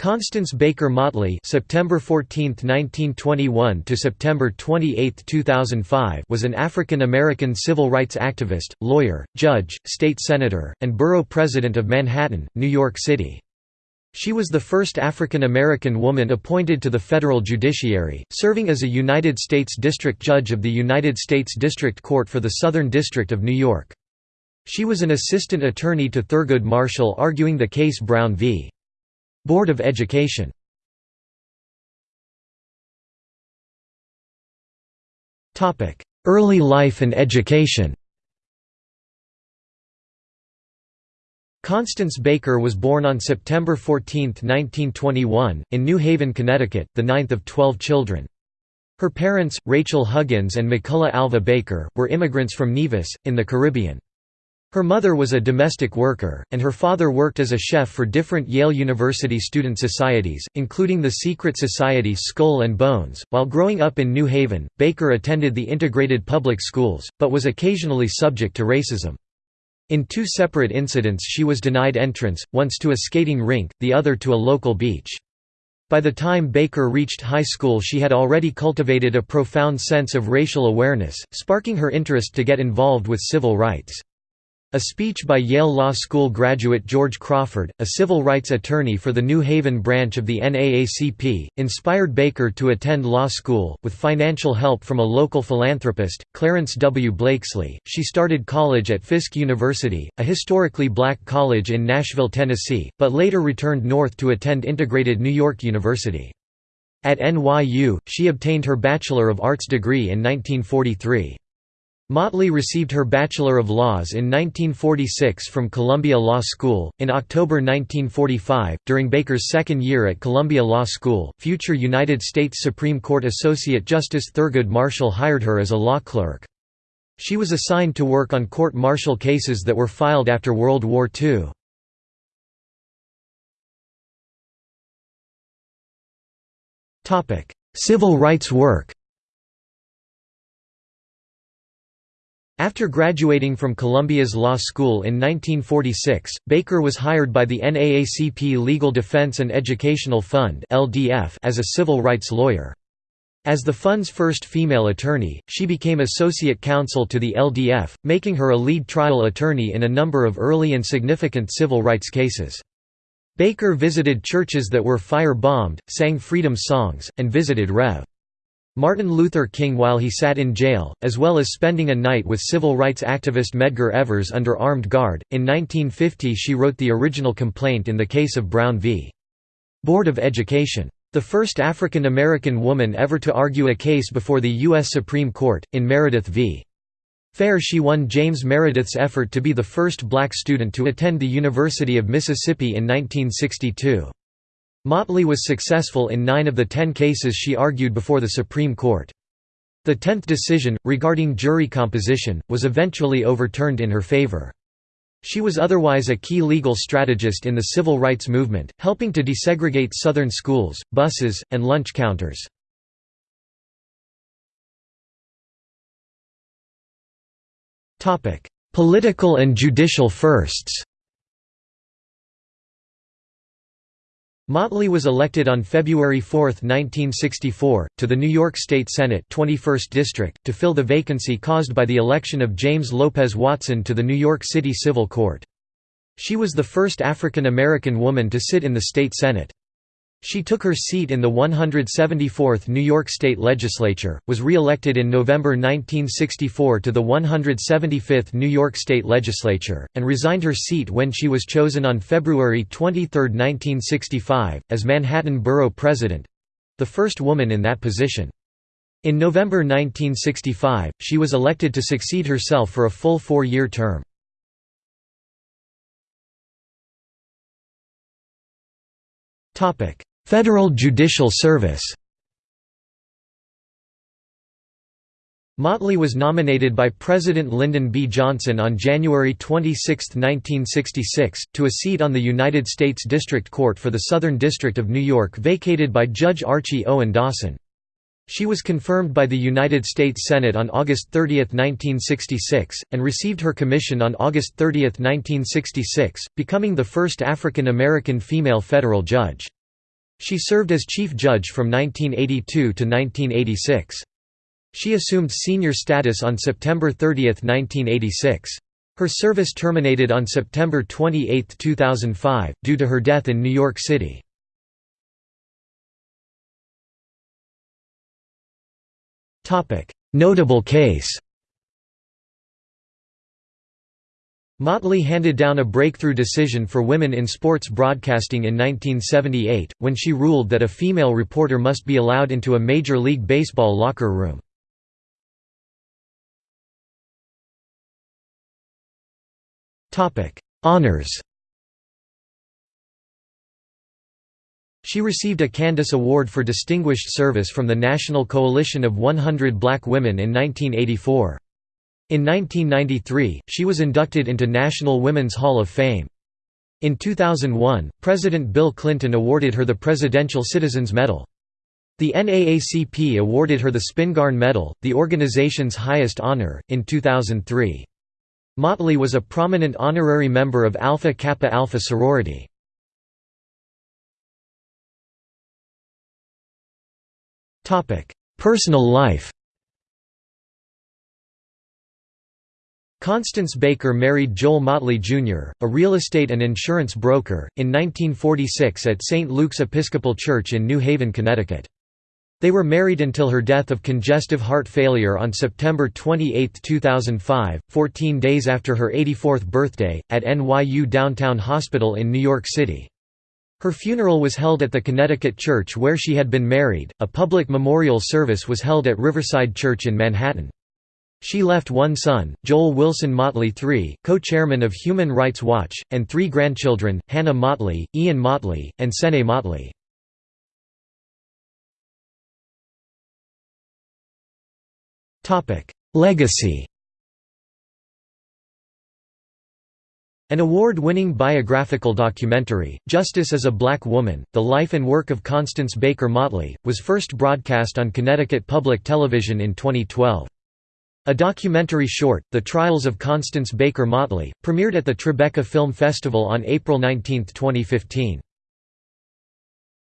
Constance Baker Motley (September 14, 1921 to September 28, 2005) was an African American civil rights activist, lawyer, judge, state senator, and borough president of Manhattan, New York City. She was the first African American woman appointed to the federal judiciary, serving as a United States District Judge of the United States District Court for the Southern District of New York. She was an assistant attorney to Thurgood Marshall arguing the case Brown v. Board of Education Early life and education Constance Baker was born on September 14, 1921, in New Haven, Connecticut, the ninth of twelve children. Her parents, Rachel Huggins and McCullough Alva Baker, were immigrants from Nevis, in the Caribbean. Her mother was a domestic worker, and her father worked as a chef for different Yale University student societies, including the secret society Skull and Bones. While growing up in New Haven, Baker attended the integrated public schools, but was occasionally subject to racism. In two separate incidents she was denied entrance, once to a skating rink, the other to a local beach. By the time Baker reached high school she had already cultivated a profound sense of racial awareness, sparking her interest to get involved with civil rights. A speech by Yale Law School graduate George Crawford, a civil rights attorney for the New Haven branch of the NAACP, inspired Baker to attend law school. With financial help from a local philanthropist, Clarence W. Blakeslee, she started college at Fisk University, a historically black college in Nashville, Tennessee, but later returned north to attend integrated New York University. At NYU, she obtained her Bachelor of Arts degree in 1943. Motley received her Bachelor of Laws in 1946 from Columbia Law School. In October 1945, during Baker's second year at Columbia Law School, future United States Supreme Court Associate Justice Thurgood Marshall hired her as a law clerk. She was assigned to work on court-martial cases that were filed after World War II. Civil rights work After graduating from Columbia's law school in 1946, Baker was hired by the NAACP Legal Defense and Educational Fund as a civil rights lawyer. As the fund's first female attorney, she became associate counsel to the LDF, making her a lead trial attorney in a number of early and significant civil rights cases. Baker visited churches that were fire-bombed, sang freedom songs, and visited Rev. Martin Luther King while he sat in jail, as well as spending a night with civil rights activist Medgar Evers under armed guard. In 1950, she wrote the original complaint in the case of Brown v. Board of Education. The first African American woman ever to argue a case before the U.S. Supreme Court, in Meredith v. Fair she won James Meredith's effort to be the first black student to attend the University of Mississippi in 1962. Motley was successful in nine of the ten cases she argued before the Supreme Court. The tenth decision, regarding jury composition, was eventually overturned in her favor. She was otherwise a key legal strategist in the civil rights movement, helping to desegregate Southern schools, buses, and lunch counters. Political and judicial firsts Motley was elected on February 4, 1964, to the New York State Senate 21st District, to fill the vacancy caused by the election of James Lopez Watson to the New York City Civil Court. She was the first African American woman to sit in the state Senate. She took her seat in the 174th New York State Legislature, was re-elected in November 1964 to the 175th New York State Legislature, and resigned her seat when she was chosen on February 23, 1965, as Manhattan Borough President—the first woman in that position. In November 1965, she was elected to succeed herself for a full four-year term. Topic: Federal Judicial Service Motley was nominated by President Lyndon B. Johnson on January 26, 1966, to a seat on the United States District Court for the Southern District of New York vacated by Judge Archie Owen Dawson. She was confirmed by the United States Senate on August 30, 1966, and received her commission on August 30, 1966, becoming the first African American female federal judge. She served as chief judge from 1982 to 1986. She assumed senior status on September 30, 1986. Her service terminated on September 28, 2005, due to her death in New York City. Notable case Motley handed down a breakthrough decision for women in sports broadcasting in 1978, when she ruled that a female reporter must be allowed into a Major League Baseball locker room. Honors She received a Candace Award for Distinguished Service from the National Coalition of 100 Black Women in 1984. In 1993, she was inducted into National Women's Hall of Fame. In 2001, President Bill Clinton awarded her the Presidential Citizens Medal. The NAACP awarded her the Spingarn Medal, the organization's highest honor, in 2003. Motley was a prominent honorary member of Alpha Kappa Alpha sorority. Personal life Constance Baker married Joel Motley, Jr., a real estate and insurance broker, in 1946 at St. Luke's Episcopal Church in New Haven, Connecticut. They were married until her death of congestive heart failure on September 28, 2005, 14 days after her 84th birthday, at NYU Downtown Hospital in New York City. Her funeral was held at the Connecticut church where she had been married. A public memorial service was held at Riverside Church in Manhattan. She left one son, Joel Wilson Motley III, co-chairman of Human Rights Watch, and three grandchildren, Hannah Motley, Ian Motley, and Sene Motley. Legacy An award-winning biographical documentary, Justice as a Black Woman, The Life and Work of Constance Baker Motley, was first broadcast on Connecticut Public Television in 2012. A documentary short, The Trials of Constance Baker Motley, premiered at the Tribeca Film Festival on April 19, 2015.